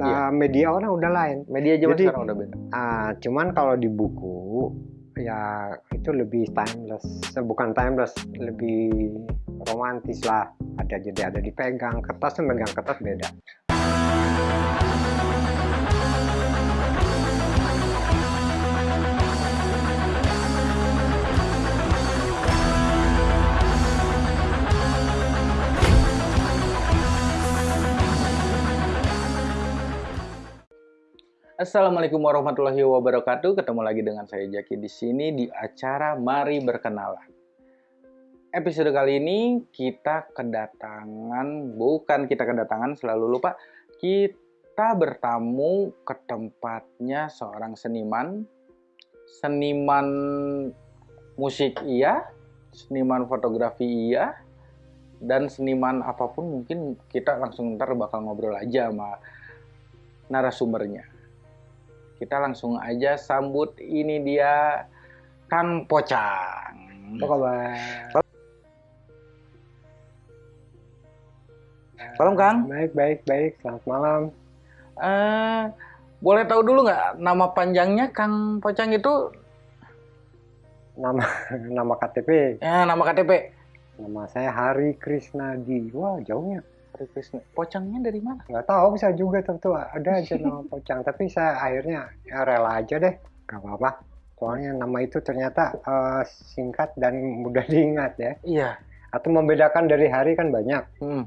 Nah, media orang udah lain. Media zaman Jadi- sekarang udah beda. Ah, cuman kalau di buku ya itu lebih timeless, bukan timeless, lebih romantis lah. Ada jadi ada dipegang kertas tuh megang kertas beda. Assalamualaikum warahmatullahi wabarakatuh. Ketemu lagi dengan saya Jaki di sini di acara Mari Berkenalan. Episode kali ini kita kedatangan, bukan kita kedatangan, selalu lupa. Kita bertamu ke tempatnya seorang seniman. Seniman musik iya, seniman fotografi iya, dan seniman apa pun mungkin kita langsung ntar bakal ngobrol aja sama narasumbernya kita langsung aja sambut ini dia Kang Pocang. Apa kabar? Salam Kang. Baik, baik, baik. Selamat malam. Eh, boleh tahu dulu nggak nama panjangnya Kang Pocang itu? Nama nama KTP. Ya, nama KTP. Nama saya Hari Krisnadi. Wah, jauhnya. Hari Krisna. Pocangnya dari mana? nggak tahu bisa juga tentu ada aja nama pocang tapi saya akhirnya ya rela aja deh nggak apa-apa soalnya nama itu ternyata eh, singkat dan mudah diingat ya Iya. atau membedakan dari hari kan banyak Hmm.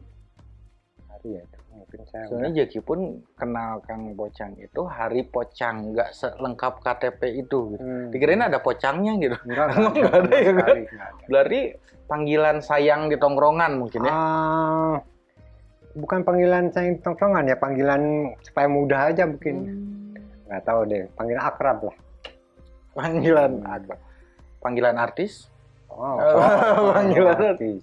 hari ya itu mungkin saya Soalnya Jaki pun kenal Kang Pocang itu Hari Pocang, nggak selengkap KTP itu. Gitu. Hmm. Dikirain ada pocangnya gitu. Enggak, Emang nggak ada sama ya, kan? sekali, nggak ada. Berarti panggilan sayang di tongkrongan mungkin ya? Ah, bukan panggilan saya tongkrongan ya panggilan supaya mudah aja mungkin Hmm. nggak tahu deh panggilan akrab lah Panggilan Hmm. apa? Panggilan artis? oh, Panggilan artis.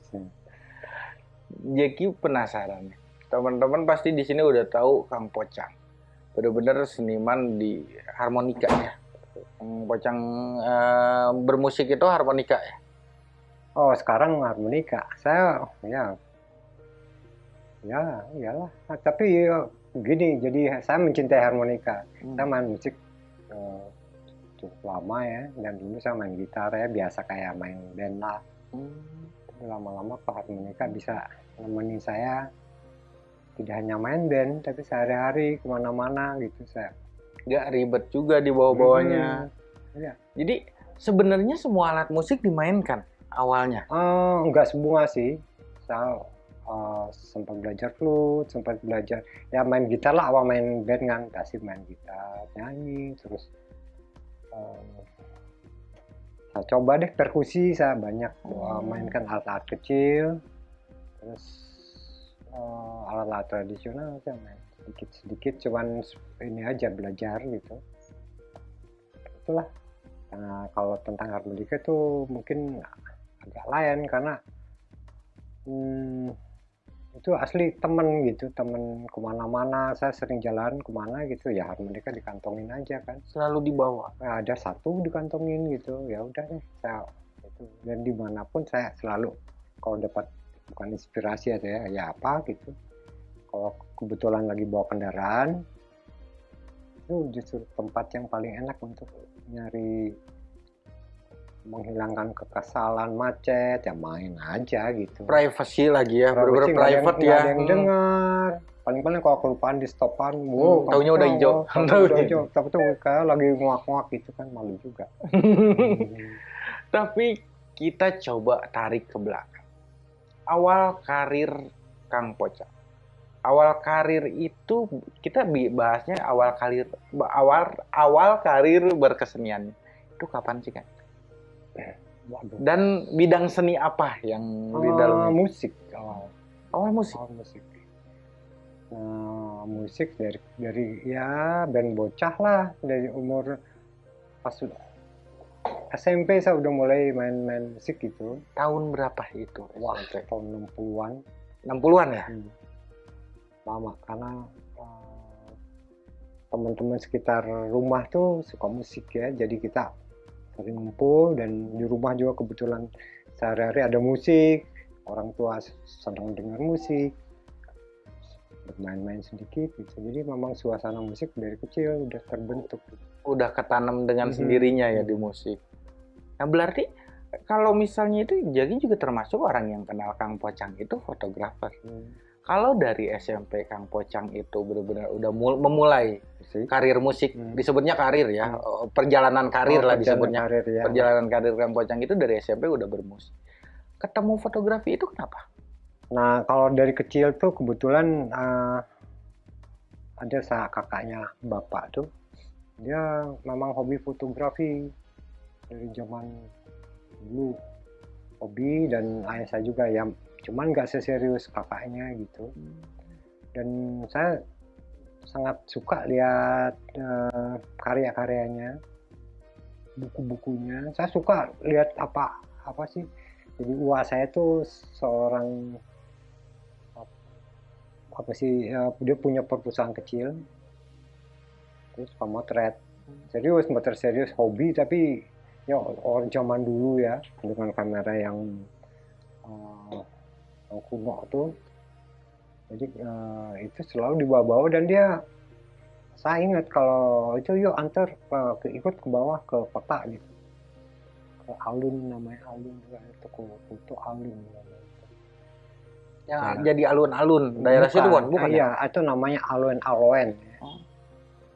Jeki penasaran. Teman-teman pasti di sini udah tahu Kang Pocang. Bener-bener seniman di harmonika ya. Kang Pocang eh, bermusik itu harmonika ya. Oh, sekarang harmonika. Saya ya ya iyalah. Nah, tapi ya, gini, jadi saya mencintai harmonika. Saya main musik eh, cukup lama ya, dan dulu saya main gitar ya, biasa kayak main band lah. Hmm. Lama-lama kok harmonika bisa nemenin saya tidak hanya main band, tapi sehari-hari ke mana-mana gitu saya. Nggak ribet juga di bawah-bawahnya. Hmm, iya. Jadi sebenarnya semua alat musik dimainkan awalnya. Eh, enggak semua sih. Saya eh, sempat belajar flute, sempat belajar ya main gitar lah awal main band kan, kasih main gitar, nyanyi, terus eh, saya coba deh perkusi, saya banyak eh, mainkan alat-alat kecil, terus alat-alat tradisional saya main sedikit-sedikit, cuman ini aja belajar gitu. Itulah. Nah, kalau tentang harmonika itu mungkin agak lain karena hmm, itu asli temen gitu temen ke mana-mana saya sering jalan ke mana gitu ya harmonika dikantongin aja kan. Selalu dibawa. Nah, ada satu dikantongin gitu ya udah deh saya itu. Dan di mana pun saya selalu kalau dapat bukan inspirasi aja ya, ya apa gitu. Kalau kebetulan lagi bawa kendaraan itu justru tempat yang paling enak untuk nyari menghilangkan kekesalan macet ya main aja gitu Privacy lagi ya, bener-bener nggak ada yang- private ya. ada yang Hmm. dengar paling-paling kalau kelupaan di stopan wow Hmm, taunya udah hijau. tahu, udah hijau tapi tuh kayak lagi nguak-nguak gitu kan malu juga Tapi kita coba tarik ke belakang. Awal karir Kang Pocang. Awal karir itu kita bahasnya awal karir awal awal karir berkesenian. Itu kapan sih kan? Waduh. Dan bidang seni apa yang di Ah, dalamnya? musik awal Awal musik. awal musik nah musik dari dari ya band bocah lah dari umur pas sudah SMP saya udah mulai main-main musik gitu Tahun berapa itu? wah SMP? tahun 60-an 60-an ya? Hmm. lama karena eh, teman-teman sekitar rumah tuh suka musik ya jadi kita sering ngumpul dan di rumah juga kebetulan sehari-hari ada musik orang tua senang dengar musik bermain-main sedikit gitu. Jadi memang suasana musik dari kecil udah terbentuk. Udah ketanam dengan Mhm. sendirinya ya di musik. Nah berarti kalau misalnya itu Jagi juga termasuk orang yang kenal Kang Pocang itu fotografer kalau dari SMP Kang Pocang itu benar-benar udah mul- memulai musik karir musik Hmm. disebutnya karir ya Hmm. oh, perjalanan karir Oh, lah perjalanan disebutnya karir, ya. perjalanan karir Kang Pocang itu dari SMP udah bermusik ketemu fotografi itu kenapa Nah, kalau dari kecil tuh kebetulan eh, ada sa kakaknya bapak tuh, dia memang hobi fotografi dari zaman dulu hobi dan ayah saya juga ya, cuman nggak seserius kakaknya gitu. Dan saya sangat suka lihat eh, karya-karyanya, buku-bukunya. Saya suka lihat apa apa sih. Jadi uang saya tuh seorang apa sih ya, dia punya perpustakaan kecil terus pemotret serius motret serius hobi tapi ya orang zaman dulu ya dengan kamera yang yang kuno tuh. Jadi eh, itu selalu dibawa-bawa dan dia saya ingat kalau itu yuk antar eh, ke ikut ke bawah ke kota gitu. Ke alun namanya alun itu ke foto alun namanya yang Nah. jadi alun-alun. daerah situ bukan bukan ya? iya itu namanya aloen aloen Oh.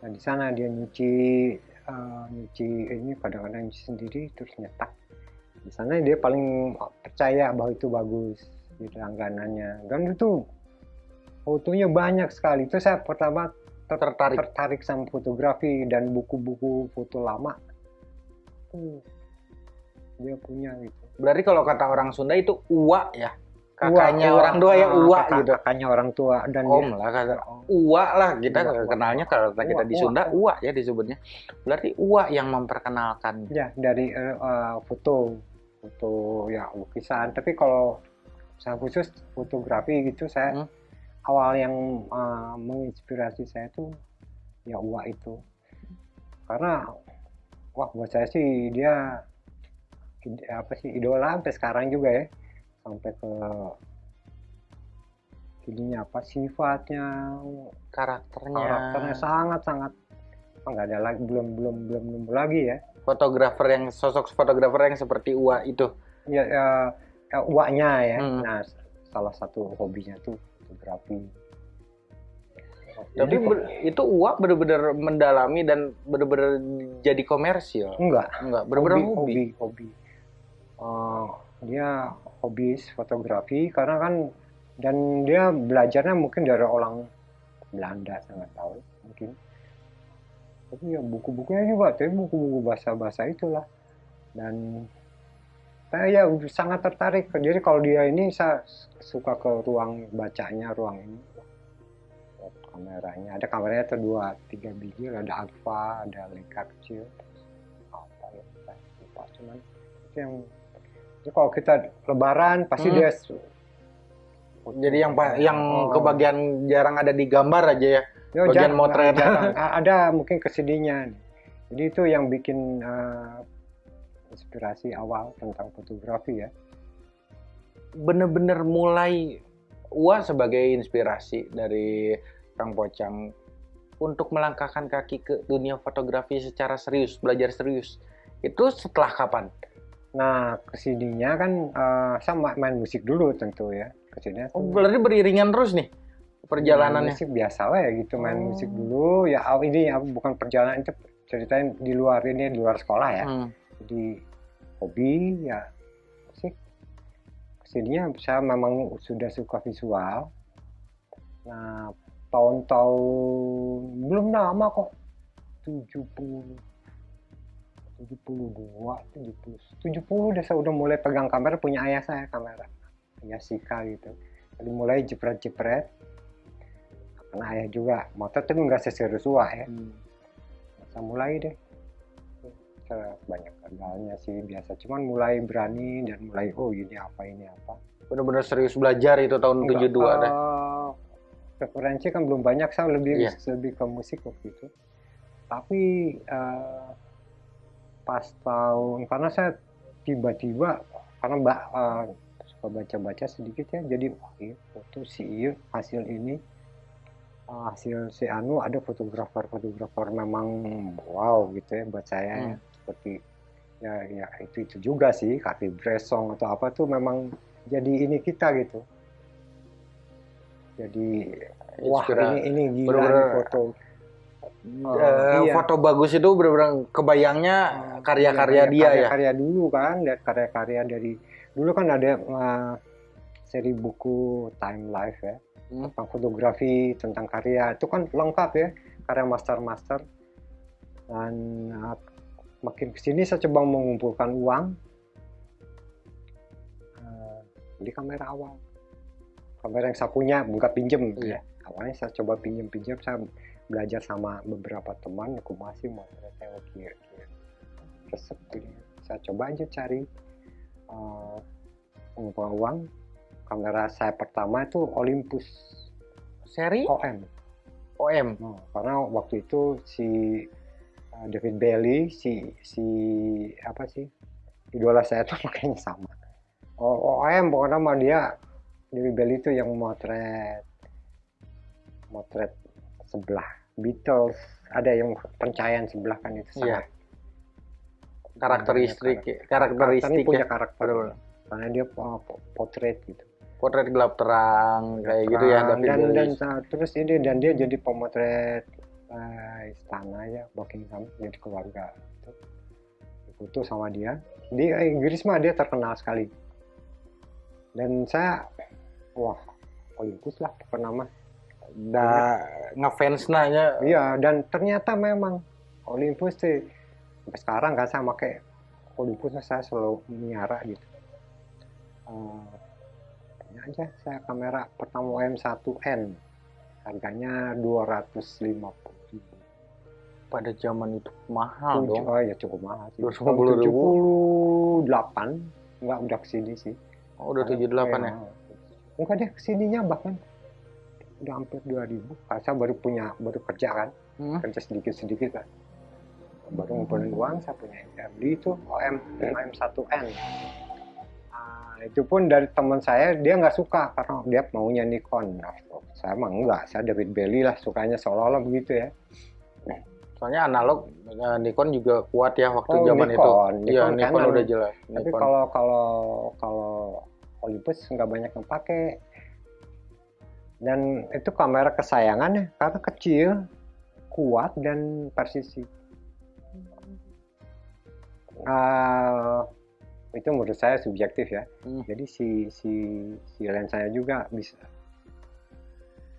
nah di sana dia nyuci eh, nyuci ini kadang-kadang nyuci sendiri terus nyetak. Di sana dia paling percaya bahwa itu bagus di langganannya. Dan itu fotonya banyak sekali. Itu saya pertama ter- Tertarik. tertarik sama fotografi dan buku-buku foto lama. Tuh dia punya gitu. Berarti kalau kata orang Sunda itu uwa ya? Kakaknya Uwa, orang tua ya ah, uwa kakak- gitu. kakaknya orang tua dan om dia- lah kata Oh. uwa lah kita Uwa, kenalnya kalau kita Uwa, di uwa, Sunda uwa. uwa ya disebutnya. Berarti uwa yang memperkenalkan. Ya, dari eh, foto, foto ya lukisan. Tapi kalau saya khusus fotografi gitu, saya Hmm. awal yang eh, menginspirasi saya tuh ya Uwa itu. Karena wah buat saya sih dia apa sih idola sampai sekarang juga ya. Sampai ke ininya apa sifatnya, karakternya karakternya sangat-sangat oh, nggak ada lagi belum belum belum nemu lagi ya. fotografer yang sosok fotografer yang seperti uwa itu ya, ya, ya uaknya ya. Hmm. Nah, salah satu hobinya tuh fotografi. tapi ber- itu uwa benar-benar mendalami dan benar-benar jadi komersil enggak, enggak benar-benar hobi, hobi, hobi. Eh, dia hobis fotografi karena kan dan dia belajarnya mungkin dari orang Belanda saya nggak tahu mungkin. Tapi ya buku-bukunya juga, tapi buku-buku bahasa-bahasa itulah. Dan saya ya sangat tertarik. Jadi kalau dia ini saya suka ke ruang bacanya, ruang ini. Kameranya, ada kameranya tuh dua, tiga biji, ada alpha, ada leica kecil. Apa ya, saya lupa cuman itu yang jadi kalau kita lebaran pasti Hmm. dia jadi yang yang Oh. kebagian jarang ada di gambar aja ya Ya, Bagian jarang, motret. jarang. Ada mungkin kesedihannya jadi itu yang bikin eh, inspirasi awal tentang fotografi ya bener-bener mulai Uwa sebagai inspirasi dari Kang Pocang untuk melangkahkan kaki ke dunia fotografi secara serius, belajar serius. Itu setelah kapan? nah ke sininya kan eh, saya ma- main musik dulu tentu ya ke sininya Oh, berarti beriringan terus nih main perjalanannya. musik biasa lah ya gitu main Oh. musik dulu ya aw- ini ya, bukan perjalanan itu ceritain di luar ini di luar sekolah ya Hmm. Jadi hobi ya musik ke sininya saya memang sudah suka visual. Nah tahun-tahun belum lama kok. 70 72 70 70 udah saya udah mulai pegang kamera punya ayah saya kamera ayah Sika gitu. Jadi mulai jepret-jepret. Karena ayah juga motor tapi nggak seserius Wah ya saya mulai deh Saya banyak gagalnya sih biasa cuman mulai berani dan mulai oh ini apa ini apa Bener-bener serius belajar itu tahun Enggak, 72 dah. eh, referensi kan belum banyak saya lebih Iya. lebih ke musik waktu itu tapi eh, pas tahun karena saya tiba-tiba karena mbak eh, suka baca-baca sedikit ya jadi wah iya foto sih iya hasil ini uh, hasil si Anu ada fotografer-fotografer memang wow gitu ya buat saya ya. Hmm. Seperti ya ya itu itu juga sih Kaki Bresong atau apa tuh memang jadi ini kita gitu jadi wah ini ini gila bener-bener nih foto Eh, iya. foto bagus itu benar-benar kebayangnya karya-karya dia ya. karya dulu kan karya-karya dari dulu kan ada uh, seri buku Time Life ya Hmm. tentang fotografi tentang karya itu kan lengkap ya karya master-master dan uh, makin ke sini saya coba mengumpulkan uang uh, beli kamera awal. Kamera yang saya punya bukan pinjem. Iya. ya awalnya saya coba pinjem-pinjem saya belajar sama beberapa teman aku masih mau saya kira resep saya coba aja cari uh, mengumpulkan uang. Kamera saya pertama itu Olympus Seri? OM OM. Oh, karena waktu itu si uh, David Bailey si si apa sih? Idola saya tuh makanya sama. Oh, OM pokoknya sama dia. David Bailey itu yang motret motret sebelah. Beatles ada yang pencahayaan sebelah kan itu sangat Karakteristik karakter. karakteristik ini punya ya. karakter. Betul. karena dia uh, po- potret gitu. Potret gelap terang kayak gitu ya David dan, dan terus ini dan dia jadi pemotret uh, istana ya Buckingham jadi keluarga. Itu sama dia. Di Inggris mah dia terkenal sekali. Dan saya wah Olympus lah pernah mah. Da ngefans nanya iya dan ternyata memang Olympus sih sampai sekarang kan saya pakai Olympus saya selalu miara gitu. Tanya aja saya kamera pertama M1N harganya 250 ribu pada zaman itu mahal dong. oh ya cukup mahal sih. 250.000. 78 enggak udah ke sini sih. Oh, udah 78 ya. enggak deh ke sininya bahkan udah hampir 2000 Karena saya baru punya baru kerja kan. Hmm. kerja sedikit-sedikit kan. Baru ngumpulin uang saya punya ya, beli itu OM OM1N Ah, itu pun dari teman saya dia nggak suka karena dia maunya Nikon. Nah, saya mah enggak saya David Bailey lah sukanya seolah-olah begitu ya Soalnya analog eh, Nikon juga kuat ya waktu Oh, zaman Nikon. itu. Nikon Iya, Nikon Canon. udah jelas. tapi Nikon. kalau kalau kalau Olympus nggak banyak yang pakai dan itu kamera kesayangan ya karena kecil kuat dan presisi Ah, itu menurut saya subjektif ya Hmm. jadi si si si lensanya juga bisa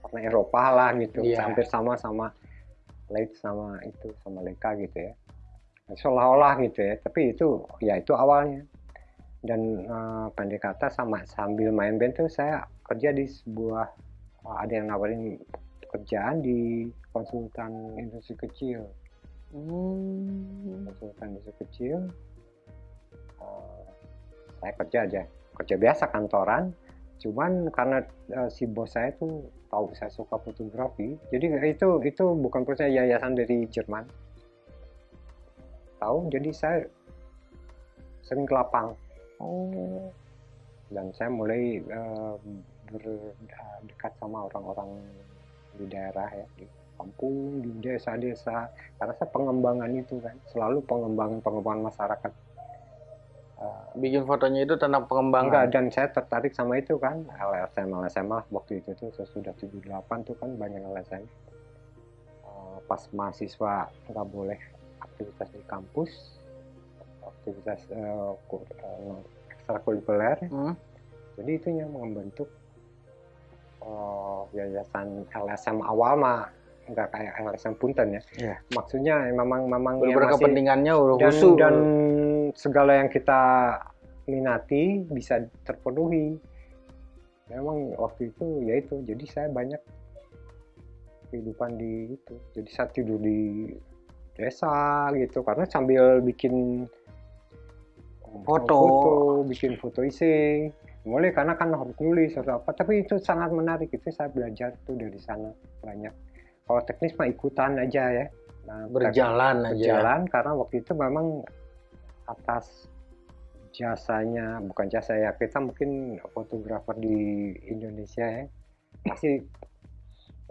warna Eropa lah gitu Iya. hampir sama sama Leica sama itu sama Leica gitu ya. Seolah-olah gitu ya tapi itu ya itu awalnya. Dan eh, pendek kata sama sambil main band tuh saya kerja di sebuah eh, ada yang nawarin kerjaan di konsultan industri kecil. Hmm. konsultan industri kecil eh, saya kerja aja. Kerja biasa kantoran cuman karena eh, si bos saya tuh tahu saya suka fotografi. Jadi itu itu bukan perusahaan yayasan dari Jerman. Tahu jadi saya sering ke lapang. Oh. dan saya mulai eh, berdekat sama orang-orang di daerah ya di kampung di desa-desa. Karena saya pengembangan itu kan selalu pengembangan pengembangan masyarakat. Eh, Bikin fotonya itu tentang pengembangan. enggak dan saya tertarik sama itu kan LSM LSM lah waktu itu tuh sesudah 78 tuh kan banyak LSM Eh, pas mahasiswa nggak boleh aktivitas di kampus aktivitas eh, eh, ekstrakurikuler Hmm. jadi itu yang membentuk eh, yayasan LSM awal mah nggak kayak LSM Punten ya. Iya. Maksudnya memang memang yang Bener masih- kepentingannya dan, khusus. dan segala yang kita minati bisa terpenuhi. Memang waktu itu ya itu. Jadi saya banyak kehidupan di itu. Jadi saya tidur di desa gitu karena sambil bikin Foto. bikin foto isi mulai karena kan harus nulis atau apa tapi itu sangat menarik itu saya belajar tuh dari sana banyak kalau teknis mah ikutan aja ya nah, berjalan aja. berjalan karena waktu itu memang atas jasanya bukan jasa ya kita mungkin fotografer di Indonesia ya. Masih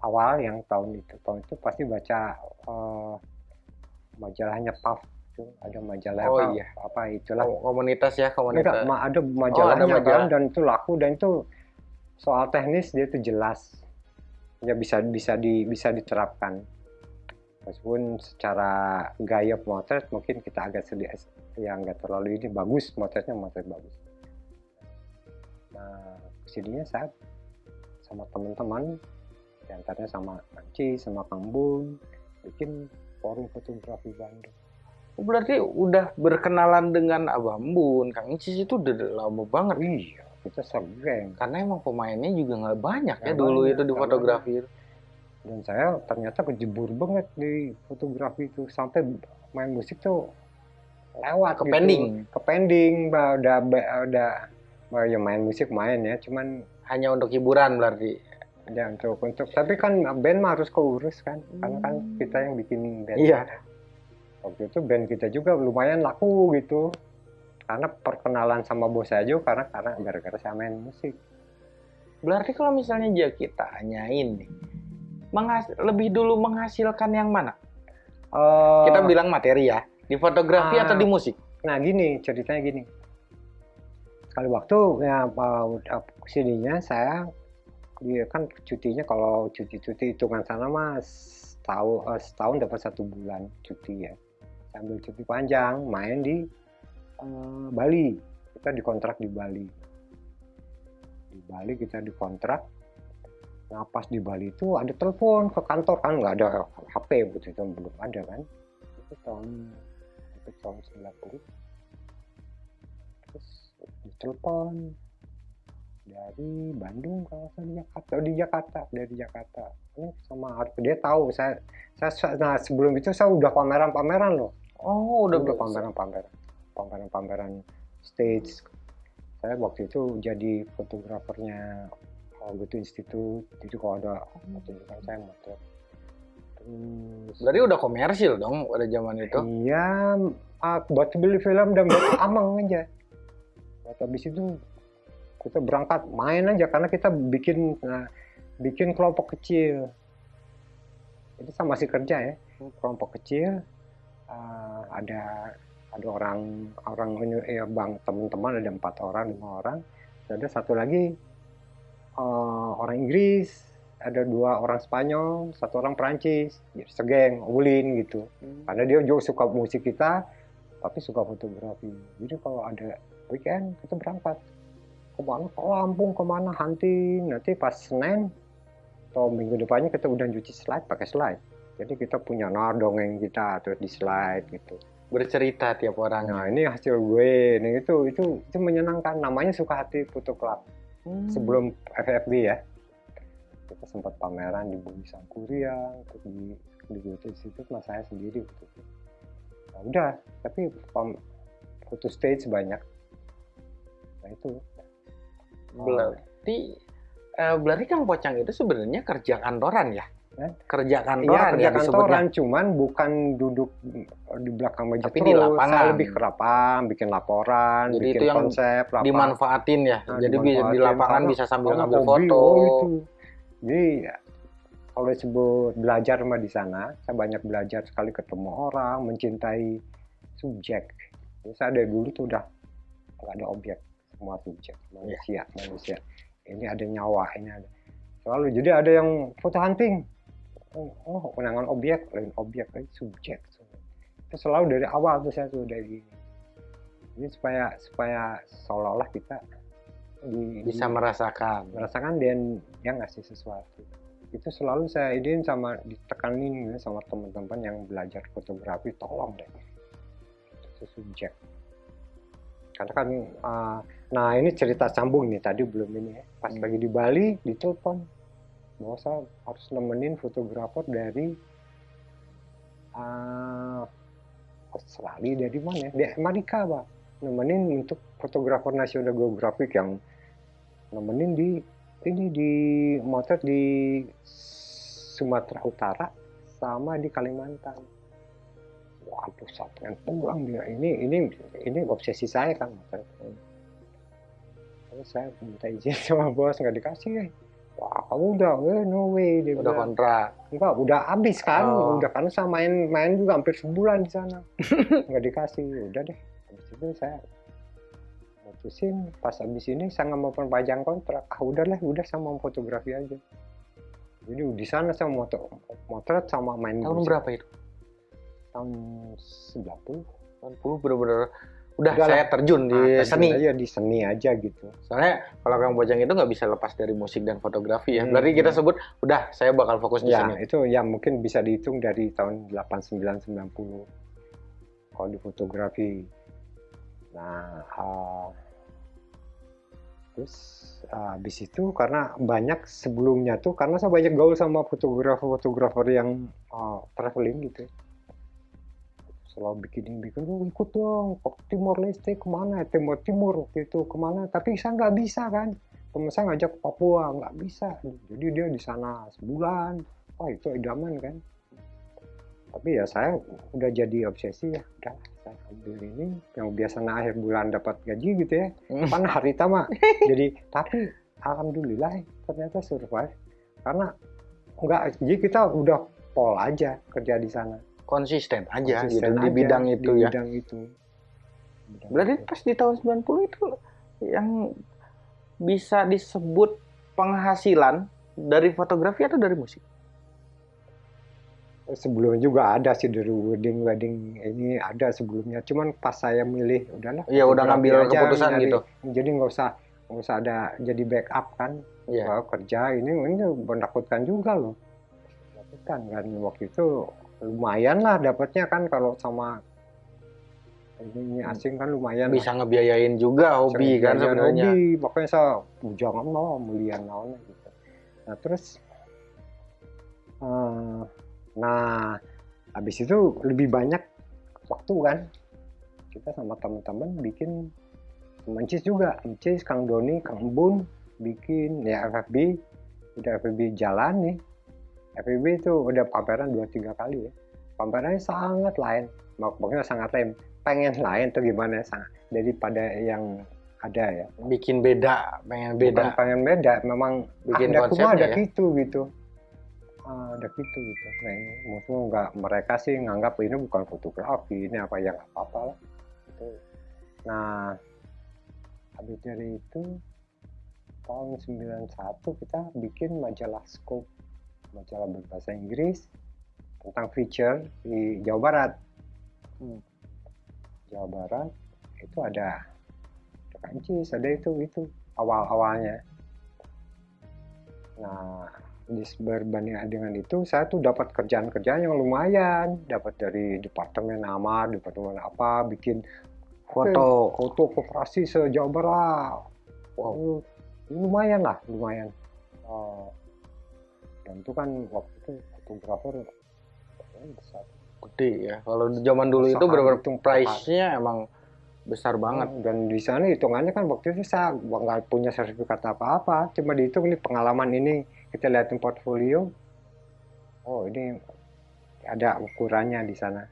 awal yang tahun itu tahun itu pasti baca uh, majalahnya Puff itu ada majalah Oh, apa, iya. apa itulah. Kom- komunitas ya komunitas. Enggak, ma- ada majalahnya Oh, majalah. kan dan itu laku dan itu soal teknis dia itu jelas. Ya bisa bisa di bisa diterapkan meskipun secara gaya motret mungkin kita agak sedikit yang nggak terlalu ini bagus motretnya motret bagus. Nah ke sininya saya sama teman-teman di antaranya sama Anci sama Kang Bun bikin forum fotografi Bandung. Oh, berarti udah berkenalan dengan Abang Bun Kang Icis itu udah lama banget. Iya kita sergeng. Karena emang pemainnya juga nggak banyak ya Nggak dulu banyak, itu di fotografi itu. Dan saya ternyata kejebur banget di fotografi itu. Sampai main musik tuh lewat ke gitu. pending? Ke pending bah, udah ba- udah bah, ya main musik main ya. Cuman hanya untuk hiburan berarti? Ya untuk untuk tapi kan band mah harus keurus kan. Karena kan kita yang bikin band. Iya. waktu itu band kita juga lumayan laku gitu. Karena perkenalan sama bos saya juga karena karena gara-gara saya main musik. Berarti kalau misalnya aja kita tanyain nih menghas- lebih dulu menghasilkan yang mana Eh, kita bilang materi ya di fotografi Ah. atau di musik Nah gini ceritanya gini. Sekali waktu ya uh, ke sininya saya dia kan cutinya kalau cuti-cuti hitungan sana mas setahun, eh, setahun dapat satu bulan cuti ya. Sambil cuti panjang main di eh, Bali. Kita dikontrak di Bali. Di Bali kita dikontrak. Nah pas di Bali itu ada telepon ke kantor kan nggak ada HP waktu itu belum ada kan. Itu tahun itu tahun 90 terus ditelepon dari Bandung kalau saya di Jakarta. Oh, di Jakarta dari Jakarta. Ini sama dia tahu saya saya nah sebelum itu saya udah pameran-pameran loh. Oh udah, udah, udah pameran-pameran pameran-pameran stage. Saya waktu itu jadi fotografernya Alberto Institute jadi kalau ada pertunjukan saya motret terus berarti udah komersil dong pada zaman itu Iya, ah, buat beli film dan buat amang aja. Buat habis itu kita berangkat main aja karena kita bikin nah, bikin kelompok kecil. Itu saya masih kerja ya, kelompok kecil. ah, ada ada orang orang ya bang teman-teman ada empat orang lima orang. Ada satu lagi eh, orang Inggris, ada dua orang Spanyol, satu orang Perancis, jadi segeng, ulin gitu. Karena dia juga suka musik kita tapi suka fotografi. Jadi kalau ada weekend kita berangkat. Ke mana? Ke Lampung ke mana? Hunting. Nanti pas Senin atau minggu depannya kita udah cuci slide pakai slide. Jadi kita punya nah dongeng kita terus di slide gitu. Bercerita tiap orang. Nah ini hasil gue. Nih itu itu itu menyenangkan. Namanya suka hati foto club Hmm. sebelum FFB ya. Kita sempat pameran di Bumi Sangkuriang di di Goethe Institute mas saya sendiri waktu itu. Nah, udah tapi pam- foto stage banyak. Nah itu. Berarti eh, berarti Kang Pocang itu sebenarnya kerja kantoran ya Eh? kerja Iya kantoran kerja ya disebutnya kantoran cuman bukan duduk di belakang meja Tapi terus di lapangan. saya lebih ke lapangan bikin laporan Jadi bikin itu yang konsep lapangan dimanfaatin ya Nah, jadi bi- di dimanfaatin. lapangan Karena- bisa sambil ngambil foto oh. Jadi ya, kalau disebut belajar mah di sana, saya banyak belajar sekali ketemu orang, mencintai subjek. Jadi saya dari dulu tuh udah nggak ada objek, semua subjek, manusia, manusia. Ini ada nyawa, ini ada. Selalu jadi ada yang foto hunting. Oh, oh kenangan objek, lain objek, lain subjek. Itu selalu dari awal tuh saya tuh dari ini supaya supaya seolah-olah kita di, bisa merasakan. merasakan dan dia ngasih sesuatu. Itu selalu saya idein sama ditekanin sama teman-teman yang belajar fotografi tolong deh. Itu subjek. Karena kan uh, nah ini cerita sambung nih tadi belum ini ya. Pas Hmm. lagi di Bali ditelepon bahwa saya harus nemenin fotografer dari uh, Australia dari mana ya? Di Amerika, Pak. Nemenin untuk fotografer National Geographic yang nemenin di ini di motret di Sumatera Utara sama di Kalimantan. Waduh, sampai pulang dia. Ini ini ini obsesi saya kan. Terus saya minta izin sama bos nggak dikasih. eh. Wah kamu udah eh, no way dia Udah bilang. kontrak. enggak udah habis kan Oh. udah karena saya main main juga hampir sebulan di sana nggak dikasih udah deh habis itu saya mutusin pas habis ini saya nggak mau perpanjang kontrak ah udahlah udah saya mau fotografi aja jadi di sana saya moto motret sama main Tahun musik. berapa itu? tahun 90 Tahun 10 bener-bener udah Udah saya lah. terjun di Ah, seni. aja di seni aja gitu Soalnya kalau Kang Bojang itu nggak bisa lepas dari musik dan fotografi ya. Hmm. Berarti kita sebut udah saya bakal fokus di ya sini. itu ya mungkin bisa dihitung dari tahun 89 90 kalau di fotografi nah ah, terus ah, habis itu karena banyak sebelumnya tuh karena saya banyak gaul sama fotografer-fotografer yang ah, traveling gitu selalu bikin bikin "Oh, ikut dong ke Timor Leste ke mana Timur Timur waktu itu ke mana? Tapi saya nggak bisa kan. Temen saya ngajak ke Papua nggak bisa. Jadi dia di sana sebulan. Oh itu idaman kan. Tapi ya saya udah jadi obsesi ya. Udah saya ambil ini yang biasanya akhir bulan dapat gaji gitu ya. Hmm. pan hari tama jadi tapi alhamdulillah ternyata survive. Karena enggak jadi kita udah pol aja kerja di sana Konsisten aja Konsisten gitu di aja bidang di itu ya. bidang itu Bidang Berarti itu. pas di tahun 90 itu yang bisa disebut penghasilan dari fotografi atau dari musik? sebelumnya juga ada sih dari wedding wedding ini ada sebelumnya cuman pas saya milih udahlah Iya, udah ngambil aja, keputusan nyari. gitu. jadi nggak usah nggak usah ada jadi backup kan Iya. Kerja ini ini menakutkan juga loh menakutkan kan waktu itu lumayan lah dapatnya kan kalau sama ini, ini asing kan lumayan Bisa ngebiayain juga hobi kan sebenarnya. hobi makanya saya jangan mau mulian naon gitu. Nah terus eh, nah habis itu lebih banyak waktu kan. Kita sama teman-teman bikin mencis juga mencis Kang Doni Kang Bun bikin ya FFB udah FFB jalan nih FFB itu udah pameran dua tiga kali ya. Pamerannya sangat lain. Makanya sangat lain. Pengen lain tuh gimana? Ya, sangat daripada yang ada ya. Bikin beda, pengen bukan beda. pengen beda memang Bikin ada konsepnya ada ya. gitu gitu. Ah, ada gitu gitu. Nah ini maksudnya nggak mereka sih nganggap ini bukan fotografi ini apa yang apa apa lah gitu. nah habis dari itu tahun 91 kita bikin majalah Scope majalah berbahasa Inggris tentang feature di Jawa Barat Hmm. Jawa Barat itu ada ada kancis ada itu itu awal awalnya nah di berbanding dengan itu saya tuh dapat kerjaan-kerjaan yang lumayan dapat dari departemen nama departemen apa bikin Foto. foto koperasi se Jawa Barat wow lumayan lah lumayan Oh. Dan itu kan waktu itu fotografer Gede ya. Kalau di zaman dulu itu Usaha benar price-nya emang besar banget. dan di sana hitungannya kan waktu itu saya nggak punya sertifikat apa-apa cuma dihitung nih pengalaman ini kita liatin portfolio oh ini ada ukurannya di sana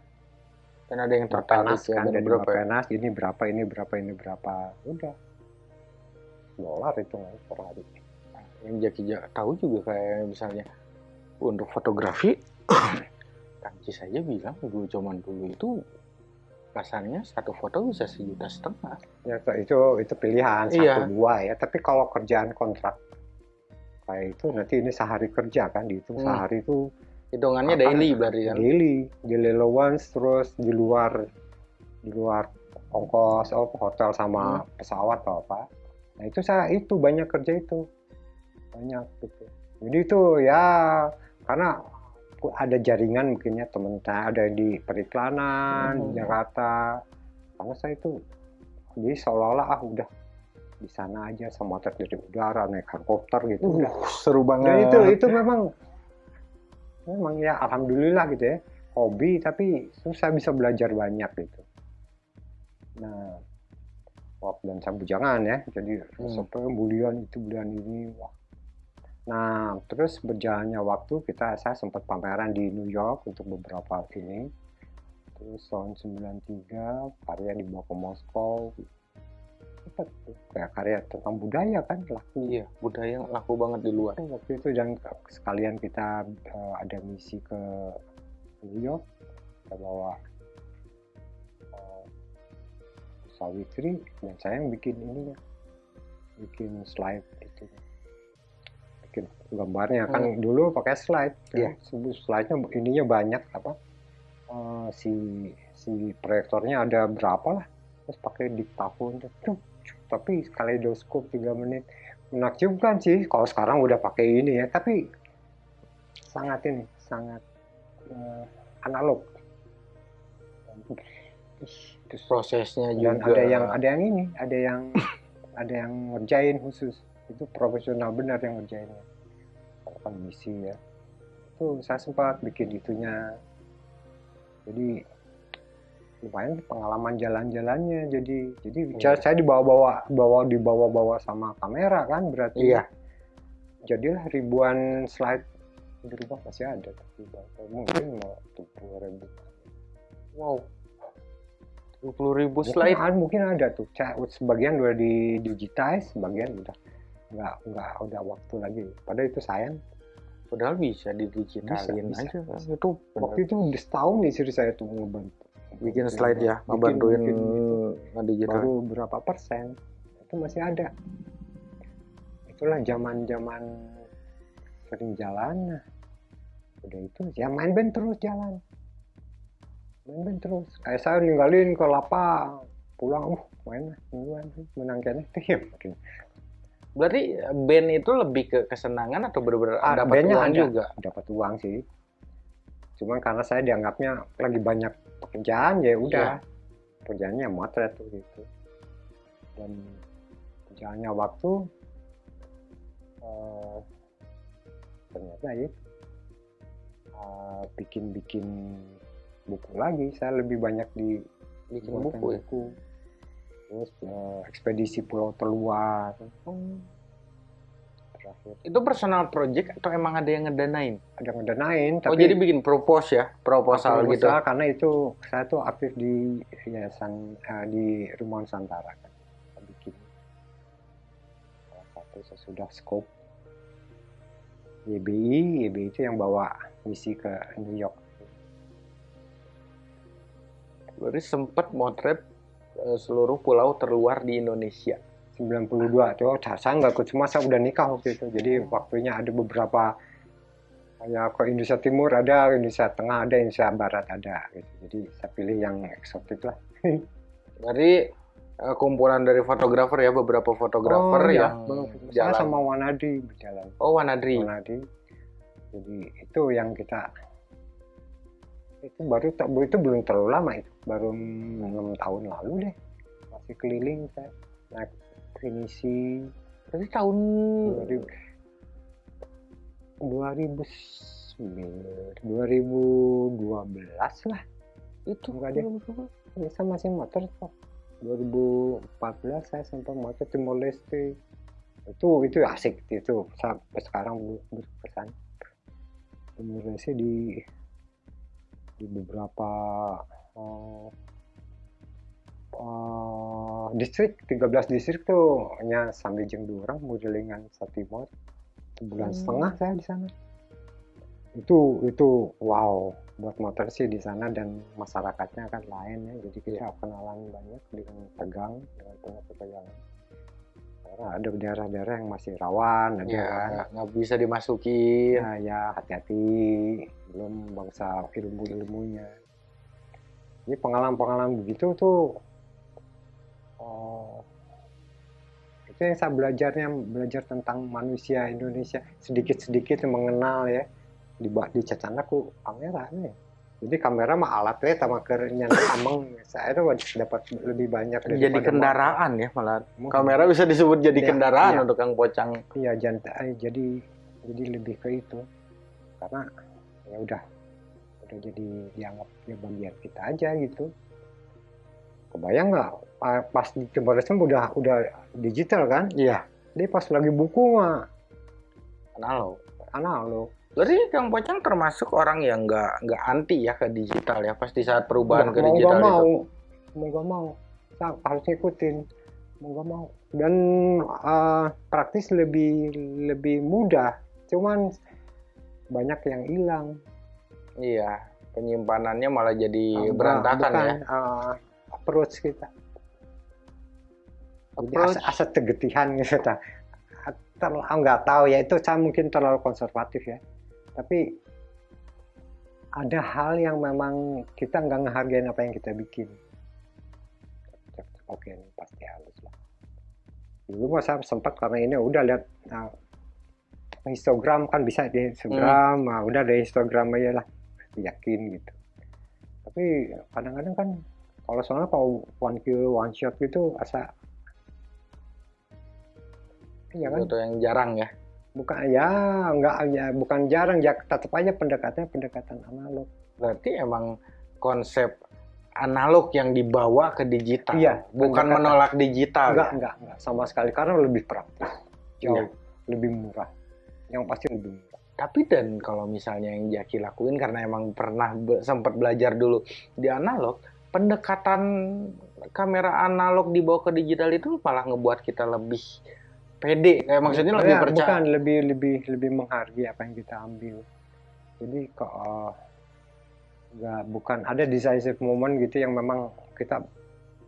Dan ada yang tertarik ya. kan jadi berapa ya? penas ini berapa ini berapa ini berapa udah dolar hitungannya per hari Yang Jaki Ja- tahu juga kayak misalnya untuk fotografi Kanci saja bilang dulu zaman dulu itu kasarnya satu foto bisa sejuta setengah. ya itu itu pilihan satu Iya. dua ya tapi kalau kerjaan kontrak kayak itu nanti ini sehari kerja kan dihitung Hmm. sehari itu Hitungannya Apa? daily berarti kan. daily daily allowance terus di luar di luar ongkos oh, hotel sama pesawat atau apa nah itu saya itu banyak kerja itu banyak gitu. Jadi itu ya karena ada jaringan mungkinnya teman saya ada di periklanan Hmm. di Jakarta. Karena saya itu jadi seolah-olah ah udah di sana aja sama dari udara naik helikopter gitu. Udah seru dan itu itu memang memang ya alhamdulillah gitu ya hobi tapi susah bisa belajar banyak gitu. Nah waktu dan saya bujangan ya jadi Hmm. sampai bulian itu bulian ini wah nah terus berjalannya waktu kita saya sempat pameran di New York untuk beberapa ini terus tahun 93 karya dibawa ke Moskow tuh. kayak karya tentang budaya kan laku Iya, budaya laku banget di luar. waktu itu dan sekalian kita eh, ada misi ke New York kita bawa eh, Sawitri dan saya yang bikin ininya bikin slide itu bikin gambarnya kan dulu pakai slide Iya. ya. slide-nya ininya banyak apa eh, si si proyektornya ada berapa lah terus pakai diktafon cuk, cuk. tapi kaleidoskop 3 menit menakjubkan sih kalau sekarang udah pakai ini ya tapi sangat ini sangat eh, analog terus Prosesnya dan juga. ada yang ada yang ini ada yang ada yang ngerjain khusus itu profesional benar yang ngerjainnya kan misi ya. Itu saya sempat bikin itunya. Jadi lumayan pengalaman jalan-jalannya. Jadi jadi Iya. saya dibawa-bawa bawa dibawa-bawa sama kamera kan berarti. Iya. jadilah ribuan slide. Di rumah masih ada tapi mungkin mau tujuh ribu. Wow. 20 ribu mungkin, slide. ada, mungkin ada tuh. Sebagian udah di digitize sebagian udah nggak nggak udah waktu lagi padahal itu sayang Padahal bisa didigitalin Bisa, aja. bisa. Itu bener. waktu itu udah setahun istri saya tuh ngebantu bikin slide ya, ngebantuin bikin gitu. ngedigital. baru berapa persen itu masih ada itulah zaman zaman sering jalan nah udah itu ya main band terus jalan main band terus kayak saya ninggalin ke lapa pulang uh main lah mingguan menang kayaknya ya makin Berarti band itu lebih ke kesenangan atau benar-benar Ah, dapat uang ada. juga? dapat uang sih cuman karena saya dianggapnya lagi banyak pekerjaan ya udah kerjaannya motret tuh gitu dan kerjaannya waktu eh, ternyata ya eh, bikin-bikin buku lagi saya lebih banyak di Bikin buatan buku ya? Terus eh, ekspedisi pulau terluar terakhir Itu personal project atau emang ada yang ngedanain? ada ngedanain oh tapi jadi bikin propose ya? Proposal gitu? Karena itu saya tuh aktif di yayasan eh, di Rumah Nusantara kan bikin salah satu sesudah scope YBI YBI itu yang bawa misi ke New York Berarti sempat motret seluruh pulau terluar di Indonesia. 92 tuh saya nggak ikut semua saya udah nikah waktu itu jadi waktunya ada beberapa ya ke Indonesia Timur ada Indonesia Tengah ada Indonesia Barat ada gitu jadi saya pilih yang eksotik lah Berarti eh, kumpulan dari fotografer ya, beberapa fotografer Oh, yang saya jalan. sama Wanadi berjalan Oh Wanadri. Wanadi. Jadi itu yang kita itu baru tak itu belum terlalu lama itu. Baru enam tahun lalu deh. Masih keliling saya naik finisi Berarti tahun 2000 2009 2012 lah. Itu Enggak deh. ya, saya masih motor kok 2014 saya sempat motor Timor Leste. Itu itu asik itu. Sampai sekarang ber- berkesan Timor Leste di di beberapa eh, eh, distrik 13 distrik tuh hanya sampai jeng dua orang modelingan sa Timor sebulan Hmm. setengah saya di sana. Itu itu wow buat motor sih di sana dan masyarakatnya kan lain ya jadi kita kenalan banyak dengan tegang dengan penuh ketegangan karena ada daerah-daerah yang masih rawan ada ya kan. nggak bisa dimasukin. ya ya hati-hati. Belum bangsa ilmu-ilmunya ini pengalaman-pengalaman begitu tuh oh, itu yang saya belajarnya belajar tentang manusia Indonesia. Sedikit-sedikit mengenal ya. Di di cacanaku kamera nih jadi kamera mah alat ya sama kernya ameng saya tuh dapat lebih banyak Jadi kendaraan ya malah. Kamera bisa disebut jadi Ya, kendaraan iya. untuk Kang Pocang. Iya jantai jadi jadi lebih ke itu karena ya udah udah jadi dianggap ya bagian kita aja gitu. Kebayang nggak pa- pas di Leste udah udah digital kan? Iya. Dia pas lagi buku mah Analog. analog. Berarti Kang Pocang termasuk orang yang nggak nggak anti ya ke digital ya pas di saat perubahan Nggak ke mau digital nggak mau. itu. mau nggak mau. Saya harus ikutin. Mau nggak mau. Dan uh, praktis lebih lebih mudah. Cuman banyak yang hilang. Iya penyimpanannya malah jadi Uh, berantakan bukan, ya. uh, approach kita. Jadi Approach. asa, asa tegetihan gitu. Terlalu nggak tahu ya itu saya mungkin terlalu konservatif ya tapi ada hal yang memang kita nggak ngehargain apa yang kita bikin. Oke ini pasti halus lah. Dulu mah saya sempat karena ini udah lihat nah, histogram kan bisa di Instagram nah, udah ada Instagram aja lah yakin gitu. Tapi kadang-kadang kan kalau soalnya kalau one kill one shot gitu asa iya kan? Itu yang jarang ya bukan ya nggak ya bukan jarang ya tetap aja pendekatannya pendekatan analog berarti emang konsep analog yang dibawa ke digital Iya, bukan pendekatan. menolak digital enggak ya? enggak enggak sama sekali karena lebih praktis jauh Iya. lebih murah yang pasti lebih murah Tapi dan kalau misalnya yang Jaki lakuin karena emang pernah be- sempat belajar dulu di analog, pendekatan kamera analog dibawa ke digital itu malah ngebuat kita lebih pede. Kayak maksudnya lebih Ya, percaya. bukan lebih lebih lebih menghargai apa yang kita ambil jadi kok eh, nggak bukan ada decisive moment gitu yang memang kita